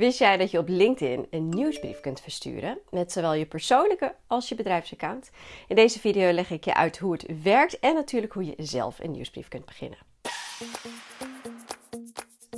Wist jij dat je op LinkedIn een nieuwsbrief kunt versturen met zowel je persoonlijke als je bedrijfsaccount? In deze video leg ik je uit hoe het werkt en natuurlijk hoe je zelf een nieuwsbrief kunt beginnen.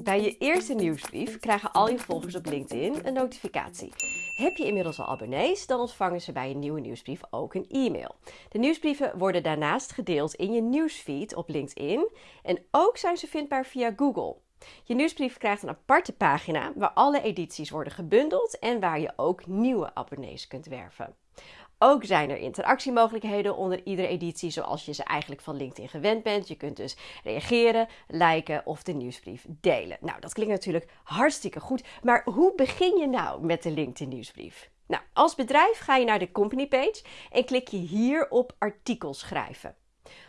Bij je eerste nieuwsbrief krijgen al je volgers op LinkedIn een notificatie. Heb je inmiddels al abonnees, dan ontvangen ze bij een nieuwe nieuwsbrief ook een e-mail. De nieuwsbrieven worden daarnaast gedeeld in je nieuwsfeed op LinkedIn en ook zijn ze vindbaar via Google. Je nieuwsbrief krijgt een aparte pagina waar alle edities worden gebundeld en waar je ook nieuwe abonnees kunt werven. Ook zijn er interactiemogelijkheden onder iedere editie, zoals je ze eigenlijk van LinkedIn gewend bent. Je kunt dus reageren, liken of de nieuwsbrief delen. Nou, dat klinkt natuurlijk hartstikke goed, maar hoe begin je nou met de LinkedIn nieuwsbrief? Nou, als bedrijf ga je naar de company page en klik je hier op artikels schrijven.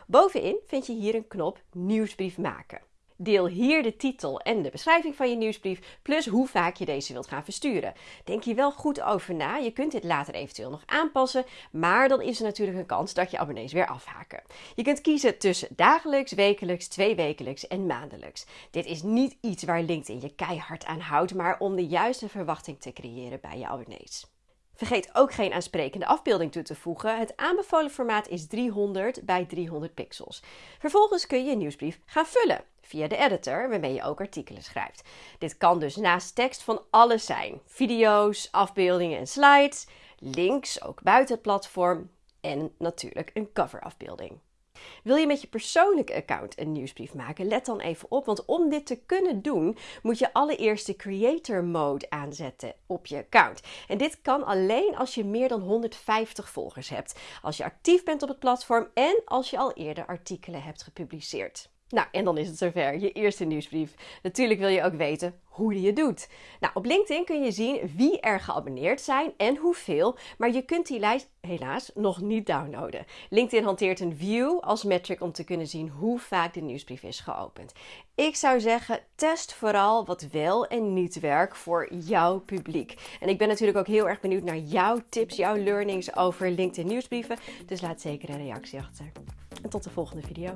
Bovenin vind je hier een knop nieuwsbrief maken. Deel hier de titel en de beschrijving van je nieuwsbrief, plus hoe vaak je deze wilt gaan versturen. Denk hier wel goed over na. Je kunt dit later eventueel nog aanpassen, maar dan is er natuurlijk een kans dat je abonnees weer afhaken. Je kunt kiezen tussen dagelijks, wekelijks, tweewekelijks en maandelijks. Dit is niet iets waar LinkedIn je keihard aan houdt, maar om de juiste verwachting te creëren bij je abonnees. Vergeet ook geen aansprekende afbeelding toe te voegen. Het aanbevolen formaat is 300 bij 300 pixels. Vervolgens kun je je nieuwsbrief gaan vullen via de editor waarmee je ook artikelen schrijft. Dit kan dus naast tekst van alles zijn: video's, afbeeldingen en slides, links ook buiten het platform en natuurlijk een coverafbeelding. Wil je met je persoonlijke account een nieuwsbrief maken? Let dan even op, want om dit te kunnen doen, moet je allereerst de creator mode aanzetten op je account. En dit kan alleen als je meer dan 150 volgers hebt, als je actief bent op het platform en als je al eerder artikelen hebt gepubliceerd. Nou, en dan is het zover, je eerste nieuwsbrief. Natuurlijk wil je ook weten hoe die je doet. Nou, op LinkedIn kun je zien wie er geabonneerd zijn en hoeveel, maar je kunt die lijst helaas nog niet downloaden. LinkedIn hanteert een view als metric om te kunnen zien hoe vaak de nieuwsbrief is geopend. Ik zou zeggen, test vooral wat wel en niet werkt voor jouw publiek. En ik ben natuurlijk ook heel erg benieuwd naar jouw tips, jouw learnings over LinkedIn nieuwsbrieven. Dus laat zeker een reactie achter. En tot de volgende video.